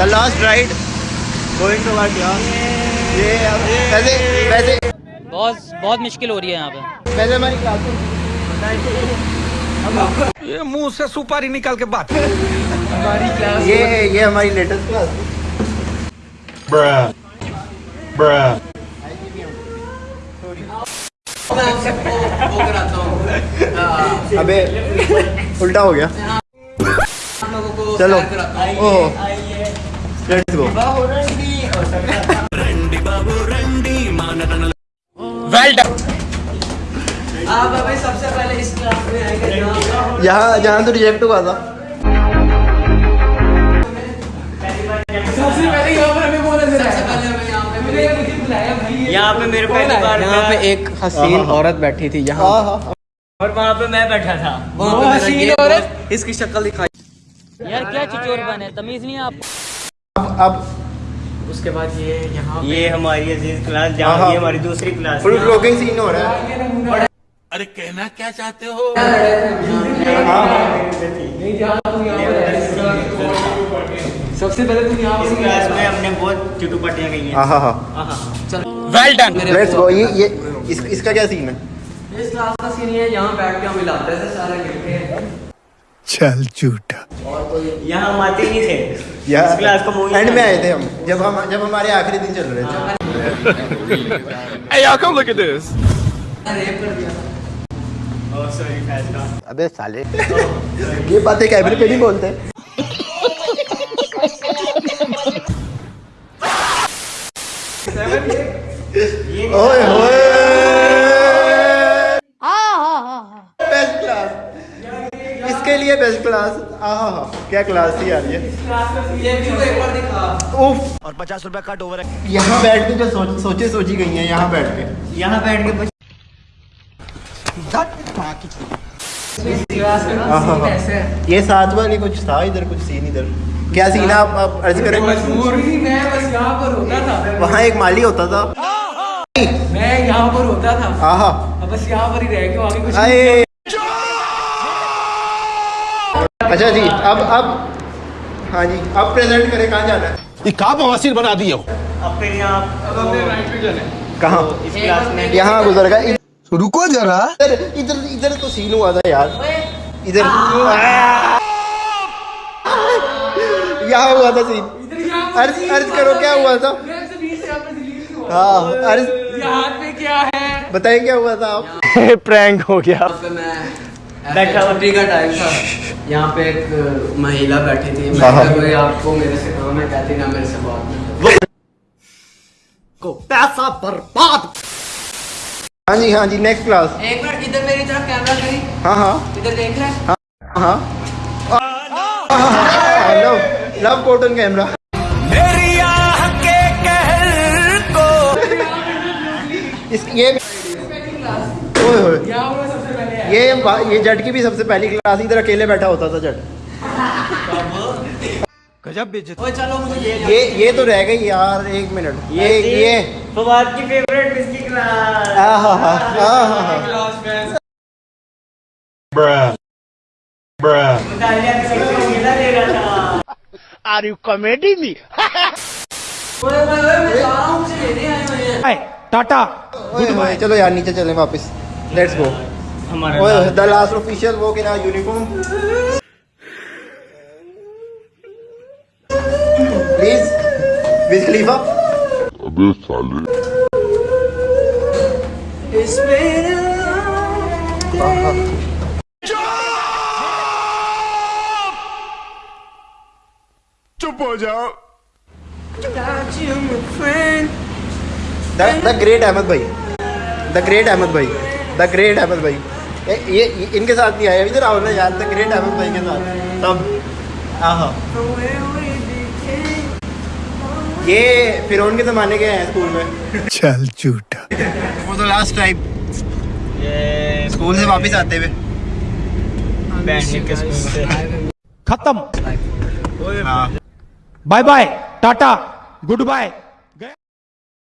The last ride going to what यार ये वैसे वैसे बहुत बहुत मुश्किल हो रही है यहाँ पे। वैसे हमारी क्लास ये मुँह से सुपारी निकाल के बात। ये ये हमारी लेटेस्ट क्लास. अबे उल्टा हो गया। चलो। Oh. Let's go well done आप अभी सबसे पहले इस क्लास में आएँगे यहाँ जहाँ तो रिजेक्ट हुआ था। सबसे पहले यहाँ पर हमें बोला सबसे पहले हमें यहाँ पे यहाँ पे मेरे पहली बार यहाँ पे एक हसीन औरत बैठी थी यहाँ। हाँ हाँ और वहाँ पे मैं बैठा था। वो हसीन औरत। इसकी शक्ल दिखाई। यार क्या चिचोर बने तमीज नहीं है आपको अब अब उसके बाद ये यहाँ ये हमारी अज़ीज़ क्लास हाँ, जहाँ हाँ। ये हमारी दूसरी क्लास फुल ब्लॉगिंग सीन हो रहा है। अरे कहना क्या चाहते हो। सबसे पहले तुम यहाँ इस क्लास में हमने बहुत चुटुपटियाँ गई हैं। हाँ हाँ हाँ। वेल डन लेट्स गो ये ये इस, इसका क्या सीन है? इस क्लास का सीन ये है, यहाँ बैठ के हम हिलाते थे सारे गिरते हैं। चल झूठा। यहाँ हम आते ही नहीं थे। या क्लास को एंड में आए थे हम। जब हम जब हमारे आखिरी दिन चल रहे थे। Hey y'all come look at this. Rape कर दिया अबे साले। ये बातें कैमरे पे नहीं बोलते। ओए इसके लिए बेस्ट क्लास आहा क्या क्लास थी यार ये? उफ। और पचास रुपया कट ओवर यहाँ बैठ के जो सोच, सोचे सोची गई हैं यहाँ बैठ के। यहाँ बैठ के है ये साथ वाली कुछ था इधर कुछ सीन इधर। क्या सीन आप, आप अर्ज़ करें। मजबूर ही बस पर होता था। वहाँ एक माली होता था। मैं यहाँ पर होता था। बस यहाँ पर ही रह के आगे कुछ नहीं आए अच्छा जी अब अब हाँ जी अब प्रेजेंट करें कहाँ जाना है? ये का बवासीर बना दिए हो? अब फिर यहाँ कहाँ? इस क्लास में यहाँ गुजर गया रुको जरा। इधर इधर इधर तो सीन हुआ था यार। इधर यहाँ हुआ था सीन अर्ज़ अर्ज़ करो क्या हुआ था? से बीच से यहाँ हुआ। हाँ अर्ज़ ये हाथ में क्या है? बताइए क्या हुआ था आप? प्रैंक हो गया। मैं बैठा हुआ। छुट्टी का टाइम था। यहाँ पे एक महिला बैठी थी। मैं हाँ, हाँ। कहा, "कोई आपको मेरे से काम है कहती ना मेरे से बात नहीं हाँ जी हाँ जी नेक्स्ट क्लास एक मिनट इधर मेरी तरफ़ कैमरा करी। हाँ हाँ। इधर देख रहे हैं? हाँ लव लव कॉटन कैमरा इस ये ओए होए ये ये जट की भी सबसे पहली क्लास इधर अकेले बैठा होता था जट। ओए चलो मुझे ये ये ये तो रह गई यार एक मिनट। ये ये। फवाद की फेवरेट इसकी क्लास आहा आहा क्लास में आर यू कॉमेडी मी ओए मैं लेने आए हुए हैं टाटा ओए होए चलो यार नीचे चलें वापस। लेट्स गो हमारा द लास्ट ऑफिशियल वो के ना यूनिफॉर्म प्लीज़ विज चुप हो जाओ। द ग्रेट अहमद भाई। द ग्रेट अहमद भाई। द ग्रेट अहमद भाई। ये, इनके साथ नहीं आया। इधर आओ ना यार द ग्रेट अहमद भाई के साथ। तब आहा ये फिर के जमाने के हैं स्कूल में। चल झूठा। वो तो लास्ट टाइम ये स्कूल से वापस आते हुए। बैंड के स्कूल से। खत्म। हाँ। Bye bye tata goodbye